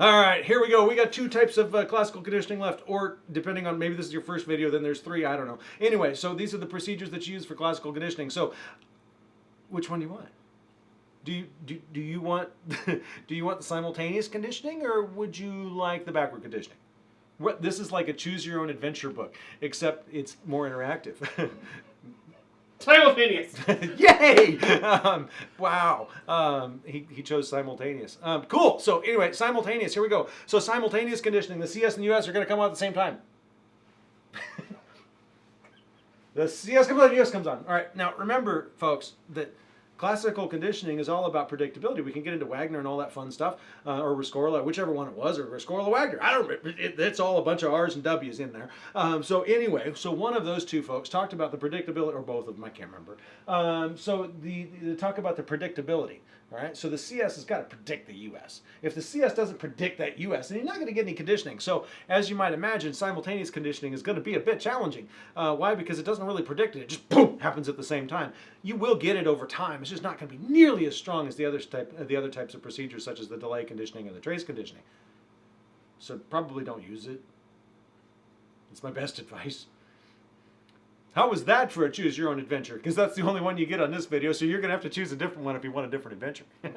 All right, here we go. We got two types of uh, classical conditioning left, or depending on maybe this is your first video, then there's three. I don't know. Anyway, so these are the procedures that you use for classical conditioning. So, which one do you want? Do you, do, do you want do you want the simultaneous conditioning, or would you like the backward conditioning? What, this is like a choose your own adventure book, except it's more interactive. Simultaneous. Yay! Um, wow. Um, he, he chose simultaneous. Um, cool. So anyway, simultaneous. Here we go. So simultaneous conditioning. The CS and the US are going to come out at the same time. the CS comes on, the US comes on. All right. Now remember, folks, that classical conditioning is all about predictability. We can get into Wagner and all that fun stuff, uh, or Rescorla, whichever one it was, or Rescorla Wagner. I don't. It, it's all a bunch of R's and W's in there. Um, so anyway, so one of those two folks talked about the predictability, or both of them, I can't remember. Um, so the, the talk about the predictability. All right, so the CS has got to predict the US. If the CS doesn't predict that US, then you're not going to get any conditioning. So as you might imagine, simultaneous conditioning is going to be a bit challenging. Uh, why? Because it doesn't really predict it. It just boom happens at the same time. You will get it over time. It's just not going to be nearly as strong as the other type, the other types of procedures, such as the delay conditioning and the trace conditioning. So probably don't use it. It's my best advice. How was that for a choose your own adventure? Because that's the only one you get on this video, so you're going to have to choose a different one if you want a different adventure.